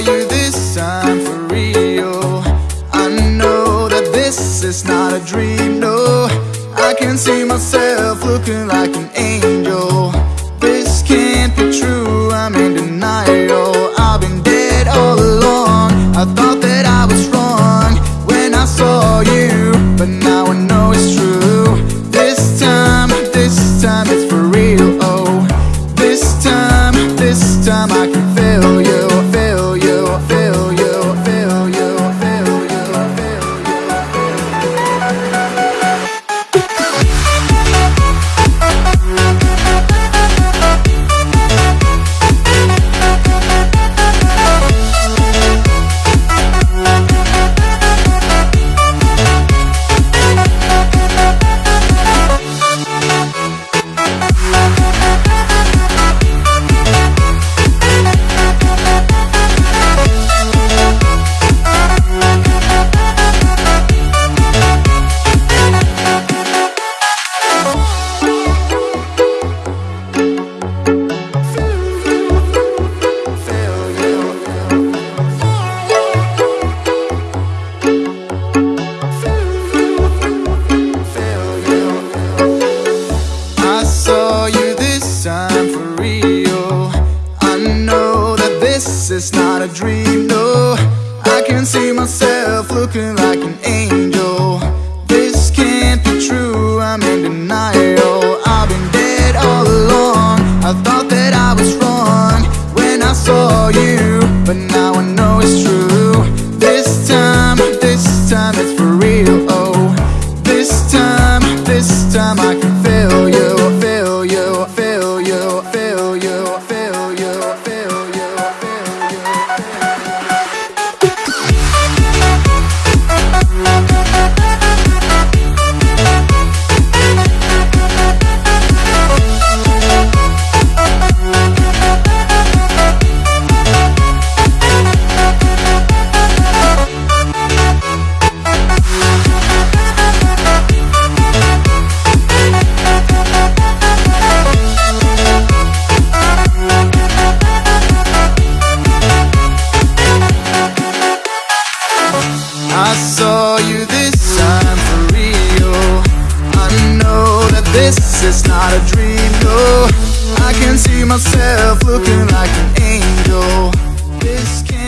you this time for real. I know that this is not a dream, no. I can see myself looking like an angel. Real. I know that this is not a dream, no. I can see myself looking like an angel. This can't be true, I'm in denial. I've been dead all along. I thought that I was wrong when I saw you, but now I know it's true. it's not a dream, no. I can see myself looking like an angel. This can't